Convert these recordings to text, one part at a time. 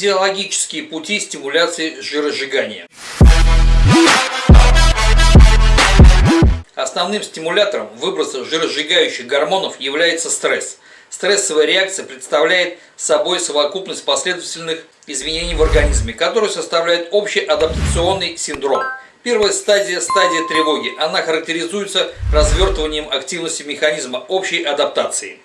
Физиологические пути стимуляции жиросжигания. Основным стимулятором выброса жиросжигающих гормонов является стресс. Стрессовая реакция представляет собой совокупность последовательных изменений в организме, которые составляют общий адаптационный синдром. Первая стадия – стадия тревоги. Она характеризуется развертыванием активности механизма общей адаптации.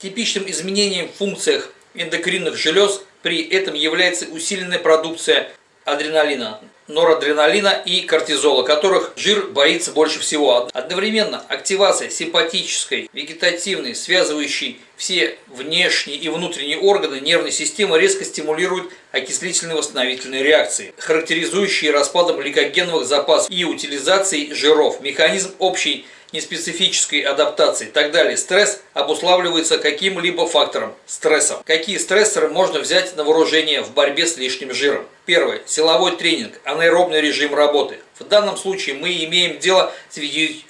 Типичным изменением в функциях эндокринных желез при этом является усиленная продукция адреналина, норадреналина и кортизола, которых жир боится больше всего. Одновременно активация симпатической, вегетативной, связывающей все внешние и внутренние органы нервной системы резко стимулирует окислительные восстановительные реакции, характеризующие распадом гликогеновых запасов и утилизацией жиров. Механизм общей неспецифической адаптации и так далее. Стресс обуславливается каким-либо фактором – стрессом. Какие стрессоры можно взять на вооружение в борьбе с лишним жиром? Первое. Силовой тренинг, анаэробный режим работы. В данном случае мы имеем дело с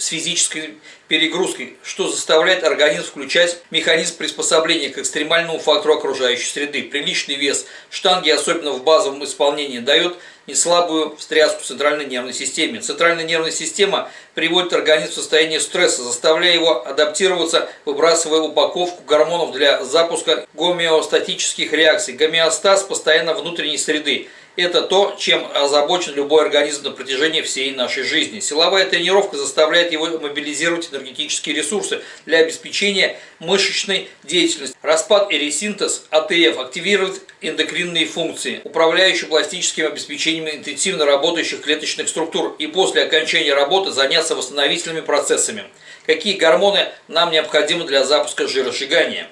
физической перегрузкой, что заставляет организм включать механизм приспособления к экстремальному фактору окружающей среды. Приличный вес штанги, особенно в базовом исполнении, дает неслабую встряску центральной нервной системе. Центральная нервная система приводит организм в состояние стресса, заставляя его адаптироваться, выбрасывая упаковку гормонов для запуска гомеостатических реакций. Гомеостаз постоянно внутренней среды – это то, чем озабочен любой организм на протяжении всей нашей жизни. Силовая тренировка заставляет его мобилизировать энергетические ресурсы для обеспечения мышечной деятельности. Распад и ресинтез АТФ активирует эндокринные функции, управляющие пластическим обеспечением интенсивно работающих клеточных структур и после окончания работы заняться восстановительными процессами. Какие гормоны нам необходимы для запуска жиросжигания?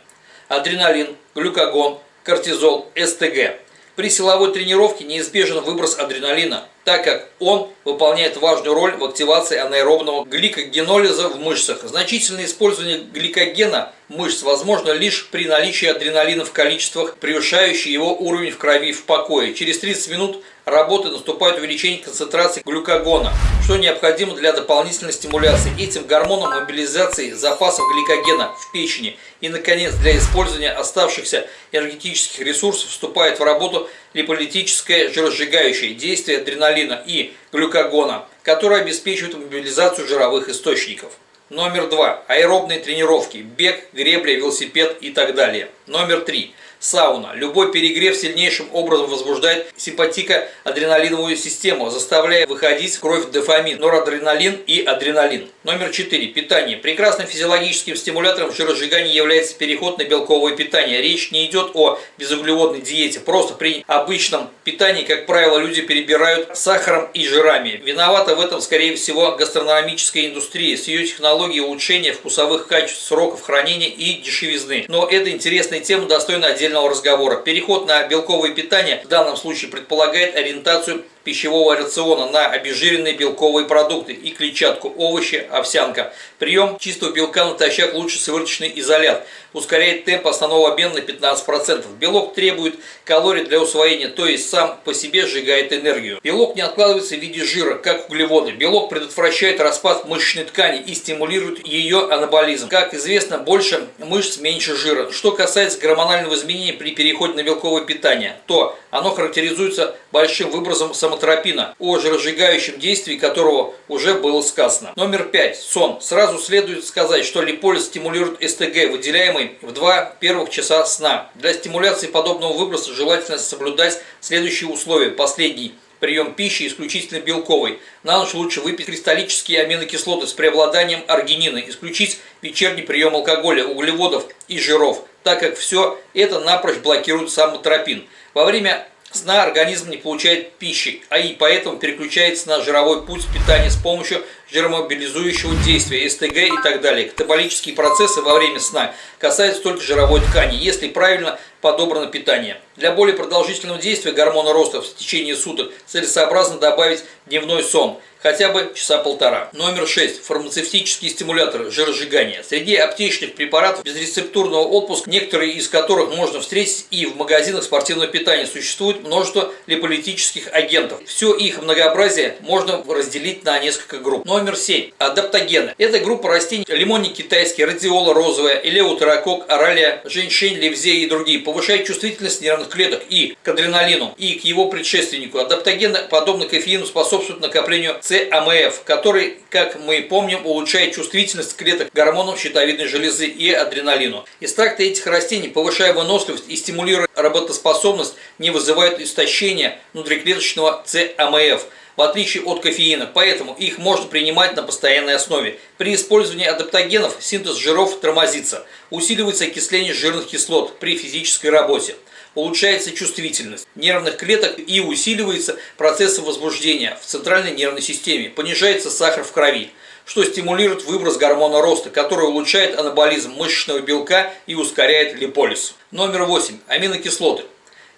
Адреналин, глюкагон, кортизол, СТГ. При силовой тренировке неизбежен выброс адреналина, так как он выполняет важную роль в активации анаэробного гликогенолиза в мышцах. Значительное использование гликогена мышц возможно лишь при наличии адреналина в количествах, превышающих его уровень в крови в покое. Через 30 минут работы наступает увеличение концентрации глюкогона, что необходимо для дополнительной стимуляции этим гормоном мобилизации запасов гликогена в печени. И, наконец, для использования оставшихся энергетических ресурсов вступает в работу липолитическое жиросжигающее действие адреналина и глюкогона, которое обеспечивает мобилизацию жировых источников. Номер два. Аэробные тренировки. Бег, гребля, велосипед и так далее. Номер три. Сауна. Любой перегрев сильнейшим образом возбуждает симпатико-адреналиновую систему, заставляя выходить кровь дофамин, норадреналин и адреналин. Номер 4. Питание. Прекрасным физиологическим стимулятором жиросжигания является переход на белковое питание. Речь не идет о безуглеводной диете. Просто при обычном питании, как правило, люди перебирают сахаром и жирами. Виновата в этом, скорее всего, гастрономическая индустрия с ее технологией улучшения вкусовых качеств, сроков хранения и дешевизны. Но эта интересная тема достойна отдельного отдельного разговора. Переход на белковое питание в данном случае предполагает ориентацию пищевого рациона на обезжиренные белковые продукты и клетчатку, овощи, овсянка. Прием чистого белка натощак лучше сывороточный изолят. Ускоряет темп основного обмена на 15%. Белок требует калорий для усвоения, то есть сам по себе сжигает энергию. Белок не откладывается в виде жира, как углеводы. Белок предотвращает распад мышечной ткани и стимулирует ее анаболизм. Как известно, больше мышц, меньше жира. Что касается гормонального изменения при переходе на белковое питание, то оно характеризуется большим выбросом самотропина, о жиросжигающем действии которого уже было сказано. Номер 5. Сон. Сразу следует сказать, что липолиз стимулирует СТГ, выделяемый в два первых часа сна. Для стимуляции подобного выброса желательно соблюдать следующие условия. Последний прием пищи исключительно белковый. На ночь лучше выпить кристаллические аминокислоты с преобладанием аргинина, исключить вечерний прием алкоголя, углеводов и жиров, так как все это напрочь блокирует самотропин. Во время сна организм не получает пищи, а и поэтому переключается на жировой путь питания с помощью жиромобилизующего действия, СТГ и так далее. Катаболические процессы во время сна касаются только жировой ткани, если правильно подобрано питание. Для более продолжительного действия гормона роста в течение суток целесообразно добавить дневной сон, хотя бы часа полтора. Номер 6. Фармацевтические стимуляторы жиросжигания. Среди аптечных препаратов безрецептурного отпуска, некоторые из которых можно встретить и в магазинах спортивного питания, существует множество липолитических агентов. Все их многообразие можно разделить на несколько групп. Но Номер 7. Адаптогены. Это группа растений лимонник китайский, радиола розовая, элеутерокок, оралия, женьшень, левзея и другие. Повышает чувствительность нервных клеток и к адреналину, и к его предшественнику. Адаптогены, подобно кофеину, способствуют накоплению ЦАМФ, который, как мы помним, улучшает чувствительность клеток гормонов щитовидной железы и адреналину. Экстракты этих растений, повышая выносливость и стимулируя работоспособность, не вызывают истощения внутриклеточного ЦАМФ в отличие от кофеина, поэтому их можно принимать на постоянной основе. При использовании адаптогенов синтез жиров тормозится, усиливается окисление жирных кислот при физической работе улучшается чувствительность нервных клеток и усиливается процесс возбуждения в центральной нервной системе, понижается сахар в крови, что стимулирует выброс гормона роста, который улучшает анаболизм мышечного белка и ускоряет липолиз. Номер 8. Аминокислоты.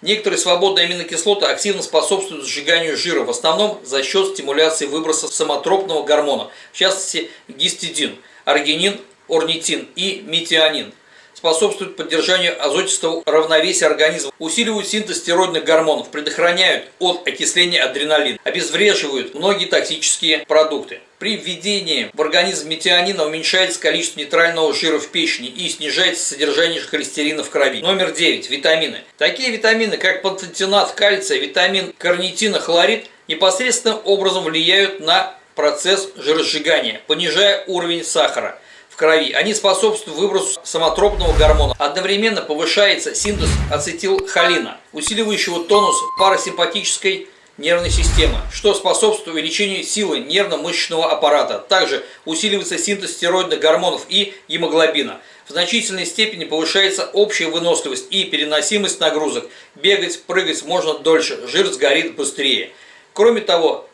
Некоторые свободные аминокислоты активно способствуют сжиганию жира, в основном за счет стимуляции выброса самотропного гормона, в частности гистидин, аргинин, орнитин и метионин способствуют поддержанию азотистого равновесия организма, усиливают синтез стероидных гормонов, предохраняют от окисления адреналина, обезвреживают многие токсические продукты. При введении в организм метионина уменьшается количество нейтрального жира в печени и снижается содержание холестерина в крови. Номер 9. Витамины. Такие витамины, как пантотенат кальция, витамин карнитина, хлорид, непосредственным образом влияют на процесс жиросжигания, понижая уровень сахара крови. Они способствуют выбросу самотропного гормона. Одновременно повышается синтез ацетилхолина, усиливающего тонус парасимпатической нервной системы, что способствует увеличению силы нервно-мышечного аппарата. Также усиливается синтез стероидных гормонов и гемоглобина. В значительной степени повышается общая выносливость и переносимость нагрузок. Бегать, прыгать можно дольше, жир сгорит быстрее. Кроме того,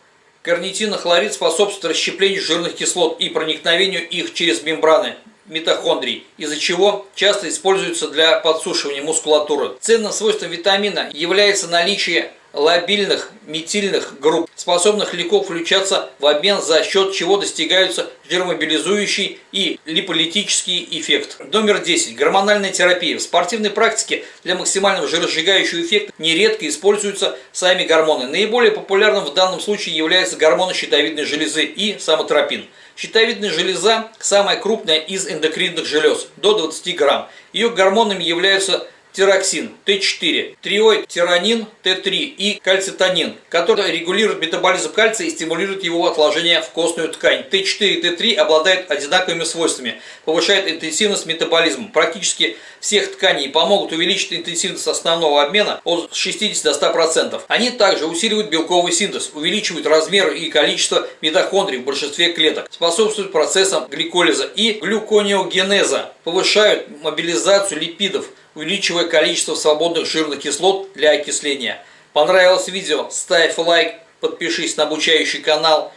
Карнитинохлорид способствует расщеплению жирных кислот и проникновению их через мембраны митохондрий, из-за чего часто используется для подсушивания мускулатуры. Ценным свойством витамина является наличие лобильных метильных групп, способных легко включаться в обмен, за счет чего достигаются жиромобилизующий и липолитический эффект. Номер 10. Гормональная терапия. В спортивной практике для максимального жиросжигающего эффекта нередко используются сами гормоны. Наиболее популярным в данном случае является гормоны щитовидной железы и самотропин. Щитовидная железа – самая крупная из эндокринных желез, до 20 грамм. Ее гормонами являются тироксин Т4, триоид тиранин Т3 и кальцитонин, который регулирует метаболизм кальция и стимулирует его отложение в костную ткань. Т4 и Т3 обладают одинаковыми свойствами, повышают интенсивность метаболизма практически всех тканей и помогут увеличить интенсивность основного обмена от 60 до 100%. Они также усиливают белковый синтез, увеличивают размер и количество митохондрий в большинстве клеток, способствуют процессам гликолиза и глюконеогенеза, повышают мобилизацию липидов, увеличивая количество свободных жирных кислот для окисления. Понравилось видео? Ставь лайк, подпишись на обучающий канал.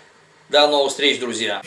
До новых встреч, друзья!